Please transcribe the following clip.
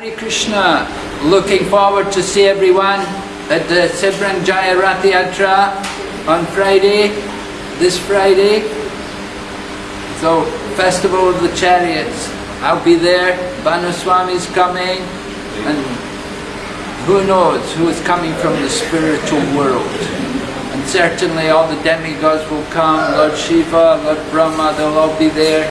Hare Krishna, looking forward to see everyone at the Seberang Jaya Rath Yatra on Friday, this Friday. So, Festival of the Chariots. I'll be there, Bhanu Swami's coming, and who knows who is coming from the spiritual world. And certainly all the demigods will come, Lord Shiva, Lord Brahma, they'll all be there.